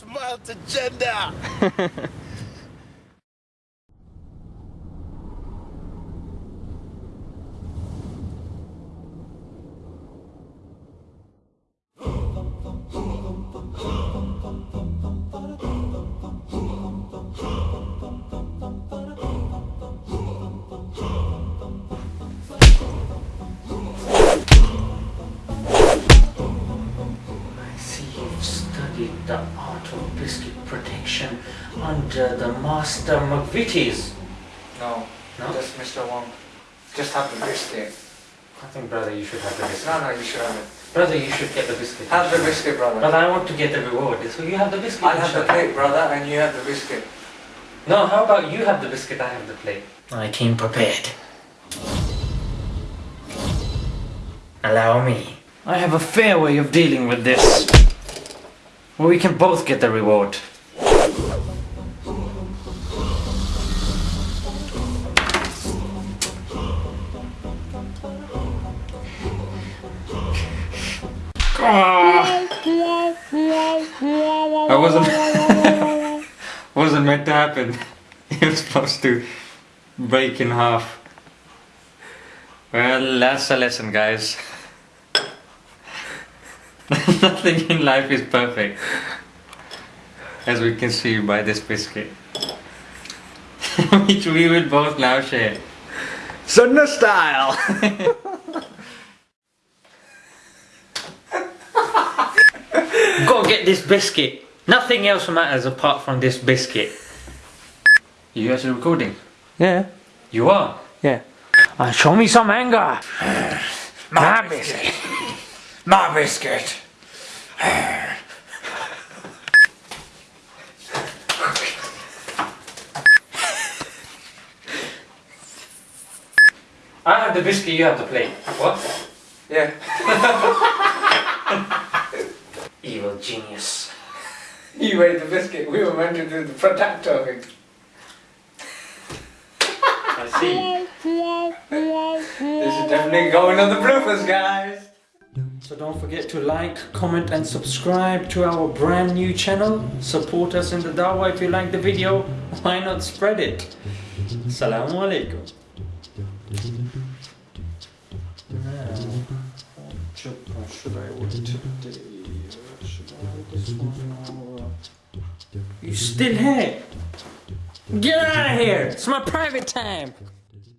Smart agenda! I studied the art of biscuit protection under the master McVitie's. No, No? just Mr. Wong. Just have the biscuit. I think, brother, you should have the biscuit. No, no, you should have it. Brother, you should get the biscuit. Have the biscuit, brother. Brother, I want to get the reward. So you have the biscuit. I'll have the inshallah. plate, brother, and you have the biscuit. No, how about you have the biscuit, I have the plate. I came prepared. Allow me. I have a fair way of dealing with this. Where we can both get the reward. Ah. I wasn't wasn't meant to happen. It was supposed to break in half. Well, that's a lesson, guys. Nothing in life is perfect. As we can see by this biscuit. Which we will both now share. Sunna style! Go get this biscuit. Nothing else matters apart from this biscuit. You guys are recording? yeah, You are? yeah. Uh, show me some anger. My biscuit. My biscuit. I have the biscuit, you have the plate. What? Yeah. Evil genius. You ate the biscuit. We were meant to do the product talking. I see. This is definitely going on the bloopers, guys. So don't forget to like, comment and subscribe to our brand new channel. Support us in the dawah if you like the video. Why not spread it? Assalamu alaikum. You still here? Get out of here! It's my private time!